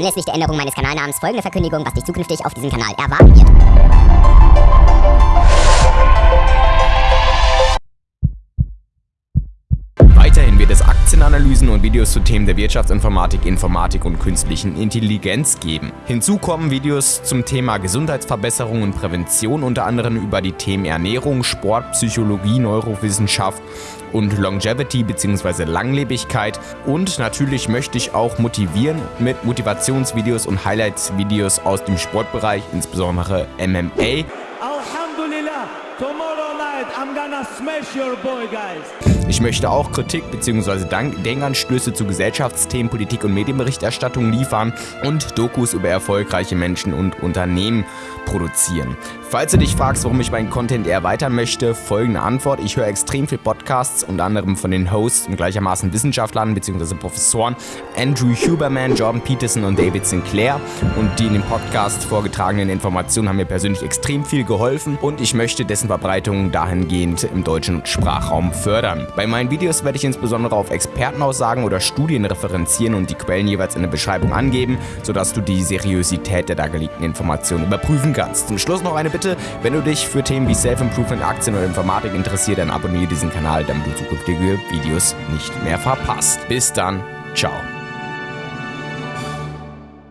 Anlässlich der Änderung meines Kanalnamens folgende Verkündigung, was dich zukünftig auf diesem Kanal erwarten wird. Weiterhin wird es Aktienanalysen und Videos zu Themen der Wirtschaftsinformatik, Informatik und künstlichen Intelligenz geben. Hinzu kommen Videos zum Thema Gesundheitsverbesserung und Prävention, unter anderem über die Themen Ernährung, Sport, Psychologie, Neurowissenschaft und Longevity bzw. Langlebigkeit. Und natürlich möchte ich auch motivieren mit Motivationsvideos und Highlights-Videos aus dem Sportbereich, insbesondere MMA. Alhamdulillah, tomorrow night I'm gonna smash your boy, guys. Ich möchte auch Kritik bzw. Denkanstöße zu Gesellschaftsthemen, Politik und Medienberichterstattung liefern und Dokus über erfolgreiche Menschen und Unternehmen produzieren. Falls du dich fragst, warum ich meinen Content erweitern möchte, folgende Antwort. Ich höre extrem viel Podcasts, unter anderem von den Hosts und gleichermaßen Wissenschaftlern bzw. Professoren Andrew Huberman, Jordan Peterson und David Sinclair. Und die in dem Podcast vorgetragenen Informationen haben mir persönlich extrem viel geholfen und ich möchte dessen Verbreitung dahingehend im deutschen Sprachraum fördern. Bei meinen Videos werde ich insbesondere auf Expertenaussagen oder Studien referenzieren und die Quellen jeweils in der Beschreibung angeben, sodass du die Seriosität der dargelegten Informationen überprüfen kannst. Zum Schluss noch eine Bitte, wenn du dich für Themen wie Self-Improvement, Aktien oder Informatik interessierst, dann abonniere diesen Kanal, damit du zukünftige Videos nicht mehr verpasst. Bis dann, ciao.